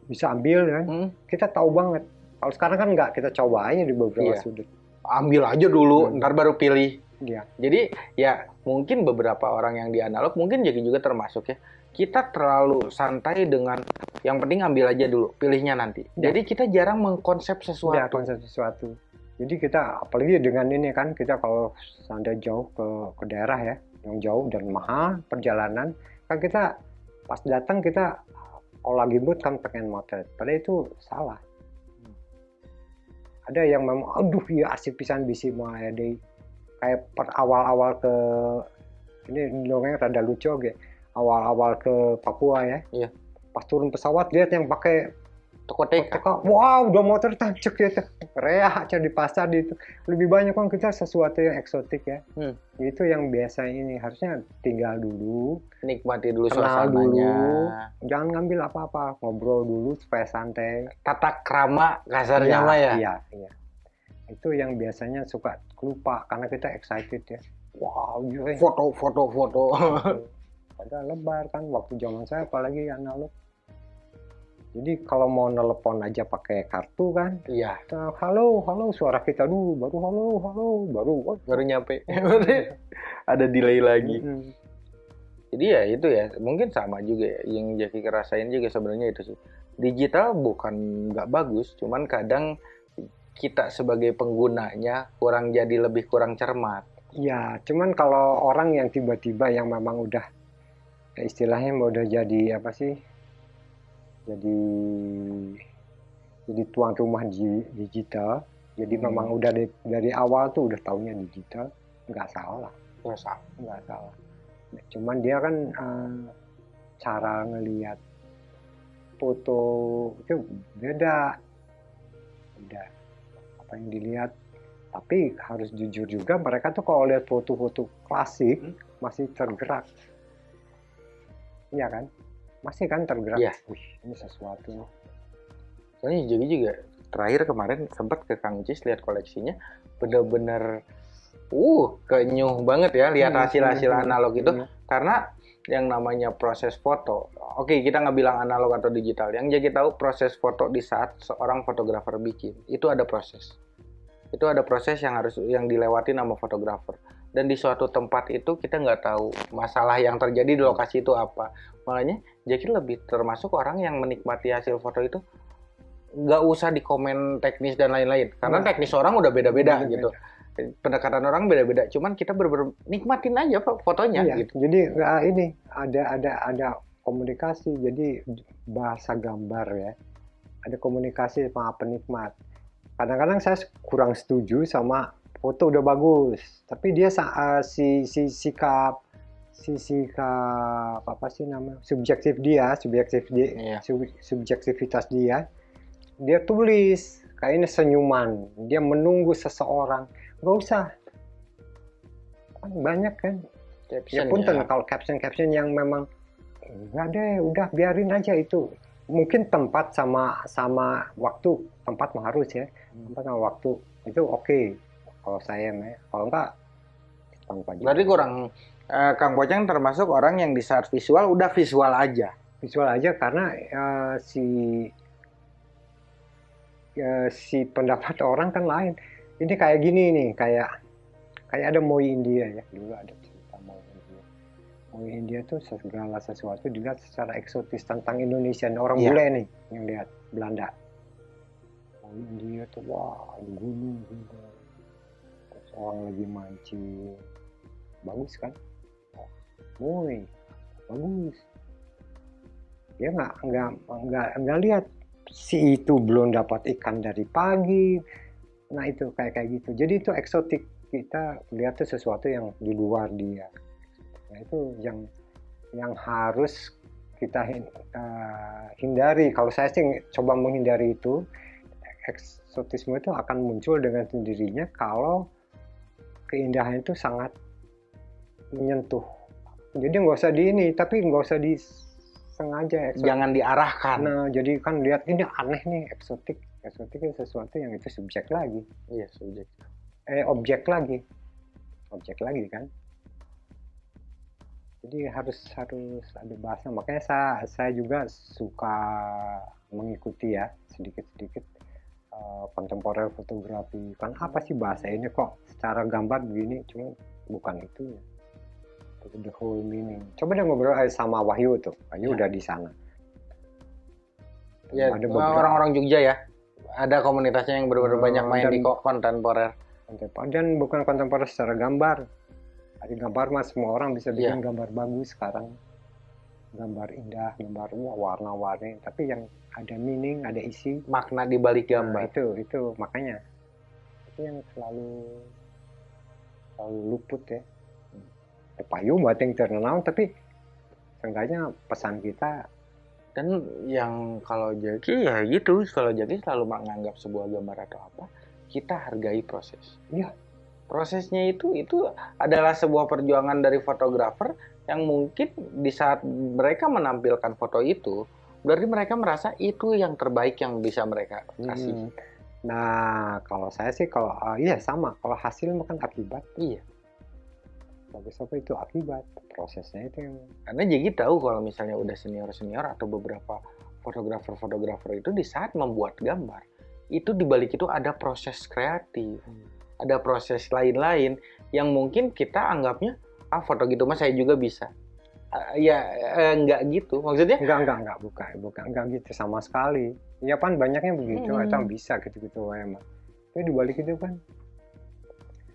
bisa ambil kan Hmm, kita tahu banget kalau sekarang kan nggak kita coba aja di beberapa Iya. sudut ambil aja dulu, Hmm. ntar baru pilih. Iya. Jadi ya mungkin beberapa orang yang di analog mungkin Jaki juga termasuk ya. Kita terlalu santai dengan yang penting ambil aja dulu, pilihnya nanti. Ya. Jadi kita jarang mengkonsep ya sesuatu. konsep sesuatu jadi kita apalagi dengan ini kan kita kalau seandainya jauh ke ke daerah ya yang jauh dan mahal perjalanan kan kita pas datang kita kalau lagi mood kan pengen motret padahal itu salah ada yang memang aduh ya asik pisan bisi mau deh kayak per awal-awal ke ini dongeng rada lucu oke awal-awal ke Papua ya Iya. pas turun pesawat lihat yang pakai Toko. Teka, wow, udah motor tancuk ya, teh. Reak aja di pasar di itu. Lebih banyak kan kita sesuatu yang eksotik ya. Hmm. Itu yang biasa ini harusnya tinggal dulu, Nikmati dulu Kenal suasananya. jangan ngambil apa-apa, ngobrol dulu supaya santai. Tata krama kasarnya Iya, mah ya. Iya, iya. Itu yang biasanya suka lupa karena kita excited ya. Wow, gila. Padahal lebar kan waktu zaman saya apalagi analog. Jadi kalau mau nelpon aja pakai kartu kan, Iya, halo, halo, suara kita dulu, baru halo, halo, baru. oh, baru nyampe. Ada delay lagi. mm-mm. Jadi ya itu ya, mungkin sama juga ya. Yang Jaki kerasain juga sebenarnya itu sih. Digital bukan nggak bagus, cuman kadang kita sebagai penggunanya kurang jadi lebih kurang cermat. Ya, cuman kalau orang yang tiba-tiba yang memang udah istilahnya mau udah jadi apa sih? Jadi jadi tuan rumah di- digital. Jadi Hmm. memang udah dari, dari awal tuh udah taunya digital, nggak salah, Ya sama. nggak salah. Cuman dia kan eh, cara ngelihat foto itu beda, beda apa yang dilihat. Tapi harus jujur juga mereka tuh kalau lihat foto-foto klasik Hmm. masih tergerak, iya kan? Masih kan tergerak. Iya. Wih, ini sesuatu. nih. Soalnya jadi juga terakhir kemarin sempat ke Kang Cis lihat koleksinya bener-bener uh kenyuh banget ya lihat Hmm, hasil-hasil hmm, analog itu hmm. karena yang namanya proses foto oke kita nggak bilang analog atau digital yang jadi tahu proses foto di saat seorang fotografer bikin itu ada proses itu ada proses yang harus yang dilewati sama fotografer dan di suatu tempat itu kita nggak tahu masalah yang terjadi di lokasi itu apa makanya Jaki lebih termasuk orang yang menikmati hasil foto itu nggak usah di komen teknis dan lain-lain karena Nah. teknis orang udah beda-beda gitu pendekatan orang beda-beda cuman kita bener-bener nikmatin aja fotonya Iya, gitu jadi nggak ini ada ada ada komunikasi. Jadi bahasa gambar ya. Ada komunikasi sama penikmat. Kadang-kadang saya kurang setuju sama foto udah bagus, tapi dia sa- eh, si si sikap si sikap apa sih namanya? Subjektif dia, subjektif dia, Iya. sub- subjektivitas dia, dia tulis kayaknya senyuman, dia menunggu seseorang, nggak usah. Kan banyak kan? Ya Caption punten ya. kalau caption caption yang memang enggak deh udah biarin aja itu. Mungkin tempat sama sama waktu tempat mah harus ya. Hmm. tempat sama waktu. Itu oke kalau saya mah kalau enggak tanpa juga. Berarti kurang eh, Kang Boceng termasuk orang yang di saat visual udah visual aja. visual aja karena eh, si eh, si pendapat orang kan lain. Ini kayak gini nih kayak kayak ada Moi India ya. Dulu ada cerita Moi India. Moi India tuh segala sesuatu dilihat secara eksotis tentang Indonesia. Nah, orang Iya. bule nih yang lihat Belanda. Moi India tuh wah gunung gunung orang lagi mancing bagus kan? Wah, Moi bagus. Dia nggak nggak nggak nggak lihat si itu belum dapat ikan dari pagi. Nah itu kayak kayak gitu. Jadi itu eksotik. Kita lihat tuh sesuatu yang di luar dia. Nah itu yang yang harus kita eh, hindari. Kalau saya sih coba menghindari itu eksotisme itu akan muncul dengan sendirinya kalau keindahan itu sangat menyentuh jadi nggak usah di ini tapi nggak usah disengaja eksotik Jangan diarahkan. Nah, jadi kan lihat ini aneh nih, eksotik. Eksotik itu sesuatu yang itu subjek lagi. Iya, subjek. Eh, objek lagi. Objek lagi kan. Jadi harus harus ada bahasa. Makanya saya saya juga suka mengikuti ya sedikit-sedikit eh, kontemporer fotografi. Kan apa sih bahasa ini kok secara gambar begini, cuma bukan itu ya. The whole meaning. Coba deh ngobrol aja sama Wahyu tuh. Wahyu Ya. udah di sana. Ya, Ada orang-orang Jogja ya. Ada komunitasnya yang benar-benar Hmm, banyak main dan- di kok kontemporer. kontemporer dan bukan kontemporer secara gambar dari gambar mas semua orang bisa bikin Iya. gambar bagus sekarang gambar indah gambar warna-warni tapi yang ada meaning ada isi Makna di balik Nah, gambar. itu itu makanya itu yang selalu selalu luput ya payu buat yang terkenal tapi seenggaknya pesan kita Dan yang kalau Jaki ya gitu, kalau Jaki selalu menganggap sebuah gambar atau apa, kita hargai proses. Iya. Prosesnya itu itu adalah sebuah perjuangan dari fotografer yang mungkin di saat mereka menampilkan foto itu, berarti mereka merasa itu yang terbaik yang bisa mereka kasih. hmm, nah kalau saya sih kalau ah, iya sama kalau hasil bukan akibat Iya. bagus apa itu akibat prosesnya itu yang Karena Jaki tahu kalau misalnya udah senior-senior atau beberapa fotografer-fotografer itu di saat membuat gambar, itu di balik itu ada proses kreatif, ada proses lain-lain yang mungkin kita anggapnya ah foto gitu mah saya juga bisa. Ah, ya eh, nggak gitu, maksudnya? Enggak enggak enggak. Bukan bukan. Enggak gitu. Sama sekali. Ya kan banyaknya begitu. Hmm. atau bisa gitu gitu emang tapi dibalik itu kan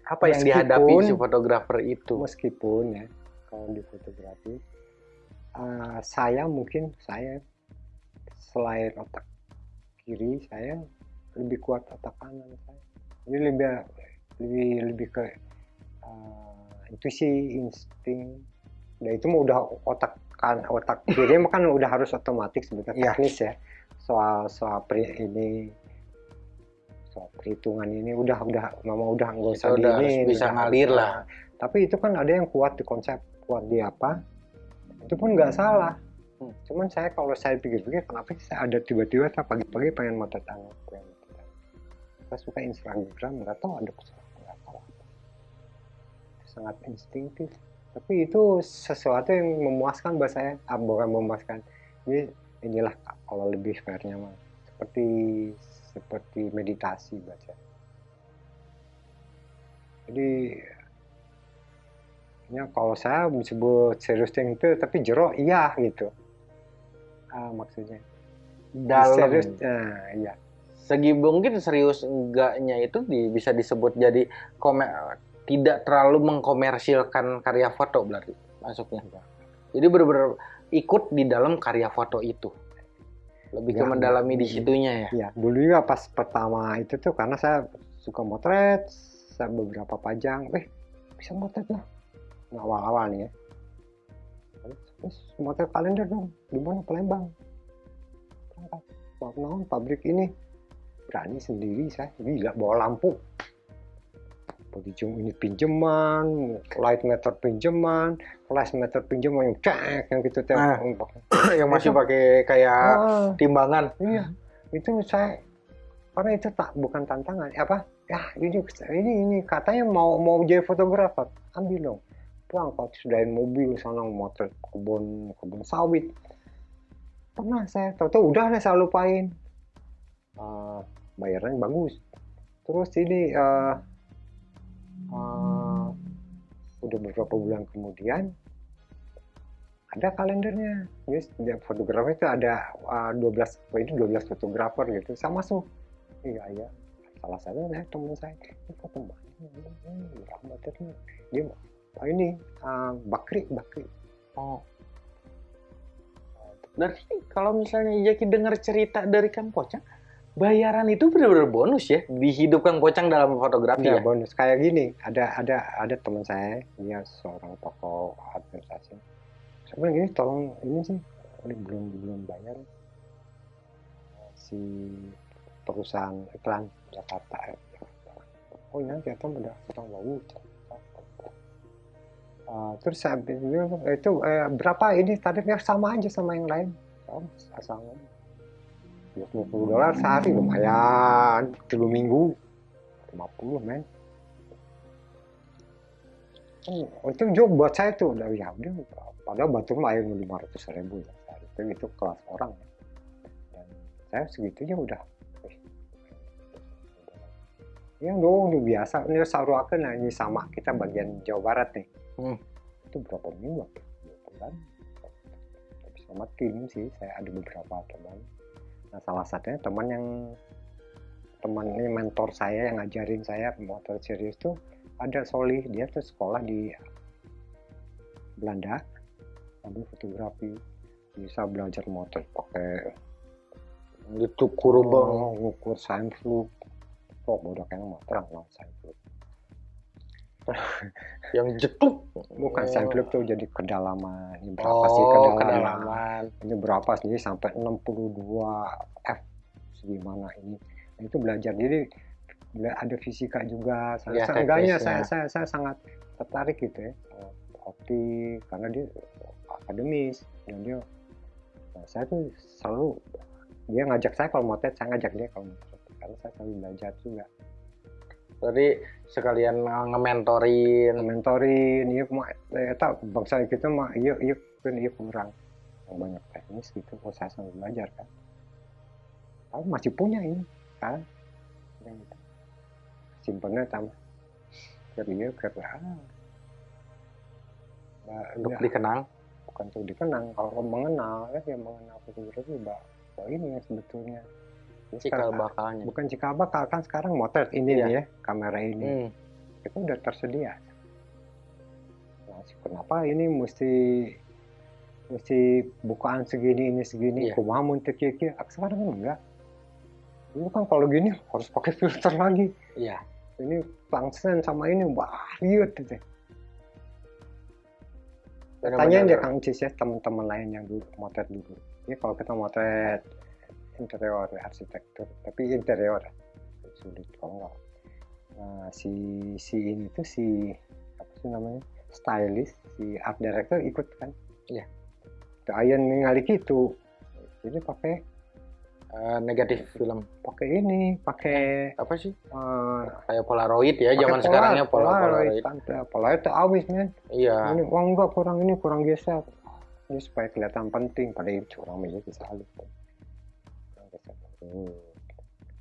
apa yang Meskipun- dihadapi si fotografer itu? meskipun ya kalau di fotografi eh, saya mungkin saya selain otak kiri saya lebih kuat otak kanan saya. Jadi lebih lebih lebih ke eh, intuisi insting dan itu mah udah otak kan otak kiri kan udah harus otomatis sebetulnya Iya. teknis ya soal soal pri- ini soal perhitungan ini udah udah mama udah nggak usah udah ini, bisa udah ngalir lah. tapi itu kan ada yang kuat di konsep kuat di apa itu pun nggak salah Hmm. cuman saya kalau saya pikir-pikir kenapa sih saya ada tiba-tiba saya pagi-pagi pengen motret anak. saya suka Instagram nggak tahu ada sangat instinktif. Tapi itu sesuatu yang memuaskan buat saya ah, bukan memuaskan. Ini inilah kalau lebih fairnya mah. Seperti seperti meditasi saya jadi ya kalau saya disebut serius yang itu tapi jero iya gitu. Ah, maksudnya. Dalam serius nah, iya. Segi mungkin serius enggaknya itu di- bisa disebut jadi komer tidak terlalu mengkomersilkan karya foto berarti masuknya. Jadi benar-benar ikut di dalam karya foto itu. Lebih ke Ya, mendalami di situnya ya. Iya, dulu juga pas pertama itu tuh karena saya suka motret, saya beberapa pajang, eh bisa motret lah. Nah, awal-awal nih ya. Terus, terus motret kalender dong, di mana Palembang? Berangkat. Mau pabrik ini. Berani sendiri saya, gila bawa lampu. Zoom ini pinjaman light meter pinjaman flash meter pinjaman yang cek yang gitu teh Ah. yang masih pakai kayak Ah, timbangan. iya. Itu saya karena itu tak bukan tantangan. Apa? Ya ini ini ini katanya mau mau jadi fotografer. Ambil dong. Pulang kalau sudahin mobil sana motor kebun kebun sawit. Pernah saya tahu-tahu udah deh saya lupain. Eh, bayarannya bagus. Terus ini eh, eh, udah beberapa bulan kemudian ada kalendernya. Jadi setiap fotografer itu ada uh, 12 oh, ini 12 fotografer gitu. Saya masuk. Iya iya. Salah satu saya. Teman saya? Ini foto berapa meternya dia oh ini uh, Bakri Bakri. Oh. Berarti kalau misalnya Jaki dengar cerita dari Kang Pocang, bayaran itu benar-benar bonus ya dihidupkan kocang dalam fotografi ya, ya? bonus. Kayak gini ada ada ada teman saya dia seorang tokoh administrasi. Sebenarnya gini tolong ini sih ini belum belum bayar. Si perusahaan iklan Jakarta eh, oh ya kita udah kita mau ah, terus saya itu eh, berapa ini tarifnya? Sama aja sama yang lain. Oh, sama. 250 dolar sehari lumayan. Dulu minggu 50 men. Oh, itu juga buat saya tuh. Dari udah padahal batu air 500 ribu ya sehari. Itu, itu kelas orang. Dan saya segitunya udah. Yang dong udah biasa. Ini saruakan nah, ini sama kita bagian Jawa Barat nih. Hmm. itu berapa minggu? Dua bulan. Sama tim sih saya ada beberapa teman nah salah satunya teman yang teman ini mentor saya yang ngajarin saya motor serius tuh ada Solih. Dia tuh sekolah di Belanda. Ambil fotografi bisa belajar motor pakai Itu kurubang. oh, ngukur fluk kok bodoh kayak motor lah sign fluk yang jetuk. bukan Oh. fluk tuh jadi kedalaman. Ini berapa Oh, sih kedalaman, kedalaman. ini berapa sih? Sampai 62 F. Segimana ini. Nah, itu belajar. Jadi ada fisika juga. Saya Ya, seenggaknya saya, saya saya sangat tertarik gitu ya. Optik karena dia akademis dan dia nah, saya tuh selalu dia ngajak saya kalau motret saya ngajak dia kalau motret karena saya selalu belajar juga Berarti sekalian nge-mentorin. mentorin iya mah eh, tak bangsa kita mah iya iya kan iya kurang yang banyak teknis gitu saya sambil belajar kan tapi masih punya ini kan simpennya tambah kerja kerja ah. Nah, Untuk ya, dikenang. bukan untuk dikenang kalau mengenal ya yang mengenal fotografi mbak bahwa ini yang sebetulnya Cikal bakalnya. bukan cikal bakal kan sekarang motret ini Iya. nih ya kamera ini Hmm. itu udah tersedia. Nah, kenapa ini mesti mesti bukaan segini ini segini Iya. kumaha mun teu kieu kieu. Ah, sekarang kan enggak dulu kan kalau gini harus pakai filter lagi Iya. ini tungsten sama ini wah liut gitu tanyain dia Kang Cis ya teman-teman lain yang dulu motret dulu ini kalau kita motret interior arsitektur tapi interior sulit kalau enggak nah si si ini tuh si apa sih namanya stylist si art director ikut kan Iya. Tuh ayan ningali gitu jadi pakai Eh, negatif film. pakai ini pakai Apa sih? eh, Kayak Polaroid ya, zaman polar- sekarang ya pola polaroid Polaroid. kan polaroid tuh awis men Iya. ini wah enggak kurang ini kurang geser ini supaya kelihatan penting pada itu curang aja bisa halus. Hmm.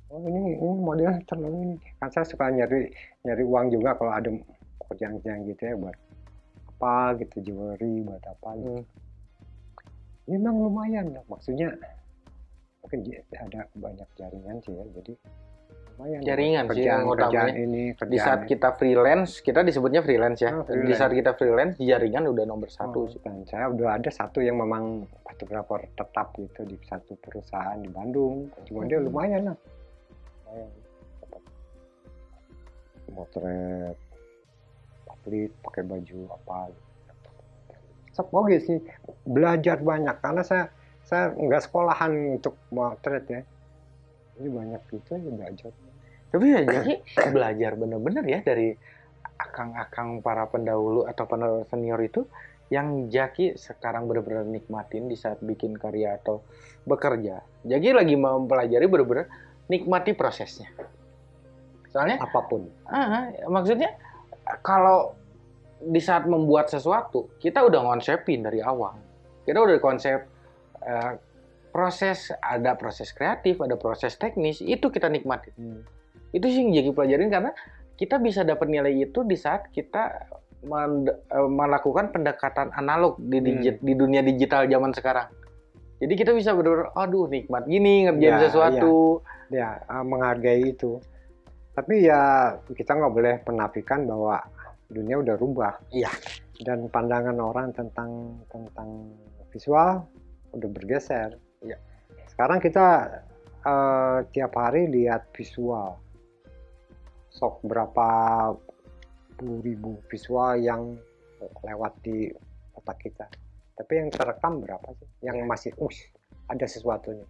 oh ini ini modelnya terlalu ini kan saya suka nyari nyari uang juga kalau ada kerjaan-kerjaan gitu ya buat apa gitu jewelry buat apa gitu. Hmm. Memang lumayan maksudnya mungkin j- ada banyak jaringan sih ya jadi lumayan Jaringan sih kerjaan yang kerjaan utamanya. ini Di saat kita freelance, kita disebutnya freelance ya. Di freelance. saat kita freelance, jaringan udah nomor satu Oh, sih. dan saya udah ada satu yang memang fotografer tetap gitu di satu perusahaan di Bandung cuma dia Hmm. lumayan lah lumayan dapat motret atlet pakai baju apa Sep, oke sih belajar banyak karena saya saya nggak sekolahan untuk motret ya jadi banyak gitu ya belajar Tapi ya jadi belajar bener-bener ya dari akang-akang para pendahulu atau para senior itu yang Jaki sekarang benar-benar nikmatin di saat bikin karya atau bekerja. Jaki lagi mempelajari benar-benar nikmati prosesnya. Soalnya apa pun. Ah, maksudnya kalau di saat membuat sesuatu kita udah ngonsepin dari awal. Kita udah konsep uh, proses ada proses kreatif, ada proses teknis itu kita nikmatin. Hmm. Itu sih yang Jaki pelajarin karena kita bisa dapat nilai itu di saat kita Eh, melakukan pendekatan analog di, digit, hmm. di dunia digital zaman sekarang. Jadi kita bisa benar aduh nikmat gini ngerjain ya, sesuatu. Ya, ya menghargai itu. Tapi ya kita nggak boleh menafikan bahwa dunia udah rubah. Iya. Dan pandangan orang tentang tentang visual udah bergeser. Iya. Sekarang kita uh, tiap hari lihat visual. Sok berapa ribu visual yang lewat di otak kita. Tapi yang terekam berapa sih? Yang masih, us, ada sesuatunya.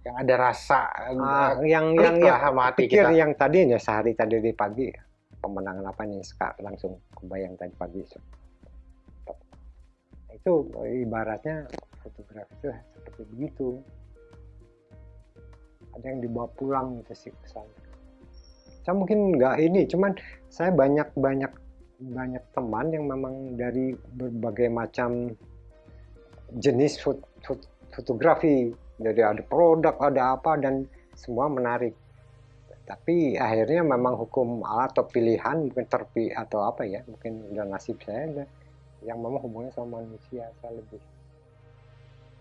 Yang ada rasa, uh, yang yang yang sama hati pikir kita. yang tadi ya sehari tadi di pagi pemenangan apa nih sekarang langsung kebayang tadi pagi itu ibaratnya fotografi itu seperti begitu ada yang dibawa pulang gitu sih kesan saya mungkin nggak ini cuman saya banyak banyak banyak teman yang memang dari berbagai macam jenis fot, fot, fotografi. Jadi ada produk ada apa dan semua menarik. Tapi akhirnya memang hukum atau pilihan mungkin terpi atau apa ya mungkin udah nasib saya yang memang hubungannya sama manusia saya lebih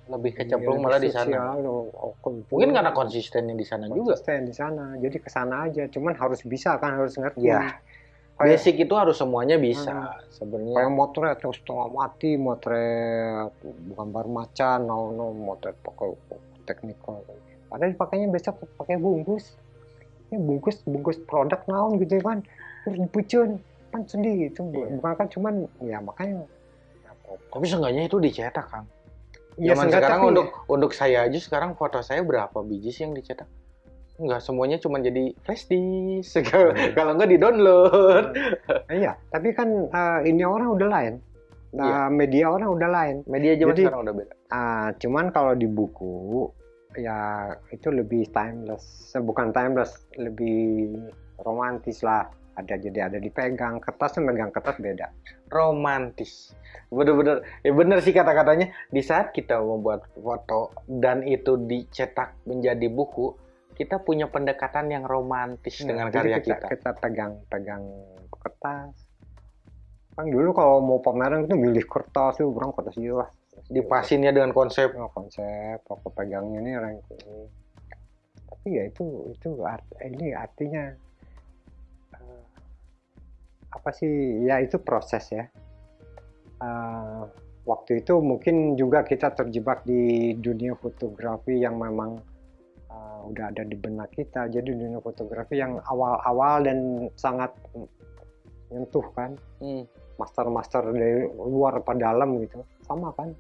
lebih kecemplung malah di sana. Oh, oh, Mungkin karena konsistennya di sana juga. Konsisten di sana, jadi ke sana aja. Cuman harus bisa kan, harus ngerti. Ya. Kayak, Basic itu harus semuanya bisa hmm, sebenarnya. Kayak motret terus setengah mati, motret bukan baru macan, no no motret pakai teknikal. Padahal pakainya besok pakai bungkus. Ini bungkus bungkus produk naon gitu kan. Terus dipucun kan sedih gitu. Iya. Bukan kan cuman ya makanya. Tapi seenggaknya itu dicetak kan Ya, Zaman sekarang tapi... untuk untuk saya aja sekarang foto saya berapa biji sih yang dicetak? Enggak semuanya cuma jadi flash disk. Hmm. Kalau enggak di-download. Hmm. iya, tapi kan uh, ini orang udah lain. Nah, iya. media orang udah lain. Media zaman jadi, sekarang udah beda. Uh, cuman kalau di buku ya itu lebih timeless. Bukan timeless, lebih romantis lah ada jadi ada dipegang kertas megang kertas beda. Romantis. Bener-bener ya bener sih kata-katanya. Di saat kita membuat foto dan itu dicetak menjadi buku kita punya pendekatan yang romantis nah, dengan karya kita, kita. kita pegang-pegang kertas. Kan dulu kalau mau pameran itu milih kertas itu kurang kertas lah. Dipasinnya dengan konsep. Oh, konsep aku pegangnya ini orang ini tapi ya itu itu art, ini artinya apa sih? Ya itu proses ya. Uh, waktu itu mungkin juga kita terjebak di dunia fotografi yang memang uh, udah ada di benak kita. Jadi dunia fotografi yang awal-awal dan sangat menyentuh kan. Hmm. master-master dari luar ke dalam gitu. Sama kan